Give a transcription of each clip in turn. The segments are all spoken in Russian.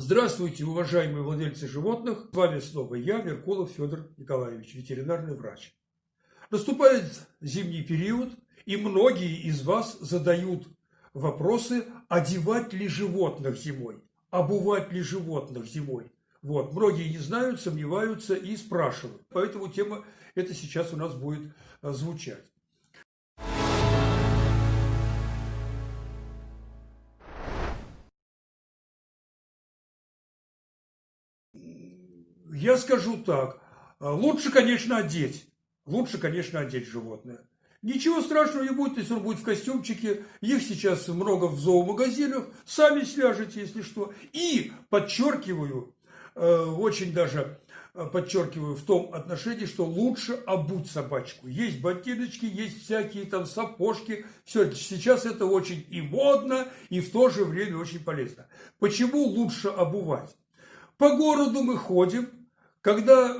Здравствуйте, уважаемые владельцы животных. С вами снова я, Меркулов Федор Николаевич, ветеринарный врач. Наступает зимний период, и многие из вас задают вопросы, одевать ли животных зимой, обувать ли животных зимой. Вот. Многие не знают, сомневаются и спрашивают. Поэтому тема это сейчас у нас будет э, звучать. Я скажу так, э, лучше, конечно, одеть. Лучше, конечно, одеть животное. Ничего страшного не будет, если он будет в костюмчике. Их сейчас много в зоомагазинах. Сами свяжете, если что. И, подчеркиваю, э, очень даже э, подчеркиваю в том отношении, что лучше обуть собачку. Есть ботиночки, есть всякие там сапожки. Все, сейчас это очень и модно, и в то же время очень полезно. Почему лучше обувать? По городу мы ходим, когда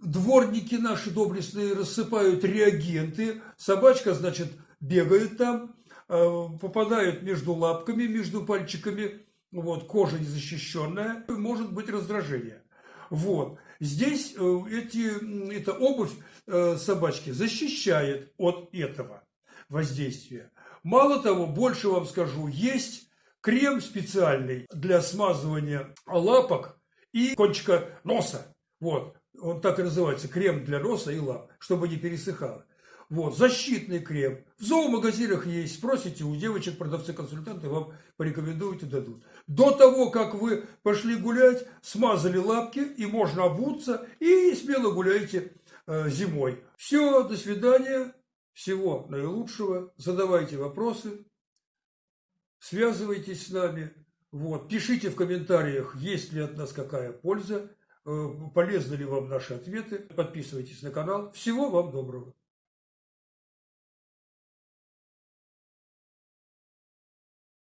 дворники наши доблестные рассыпают реагенты, собачка, значит, бегает там, э, попадает между лапками, между пальчиками, вот, кожа незащищенная, может быть раздражение. Вот. Здесь э, эти, эта обувь э, собачки защищает от этого воздействия. Мало того, больше вам скажу, есть крем специальный для смазывания лапок и кончика носа. Вот, он так и называется, крем для носа и лап, чтобы не пересыхало. Вот, защитный крем. В зоомагазинах есть, спросите у девочек, продавцы-консультанты вам порекомендуют и дадут. До того, как вы пошли гулять, смазали лапки, и можно обуться, и смело гуляйте э, зимой. Все, до свидания, всего наилучшего, задавайте вопросы, связывайтесь с нами, вот, пишите в комментариях, есть ли от нас какая польза. Э, полезны ли вам наши ответы. Подписывайтесь на канал. Всего вам доброго.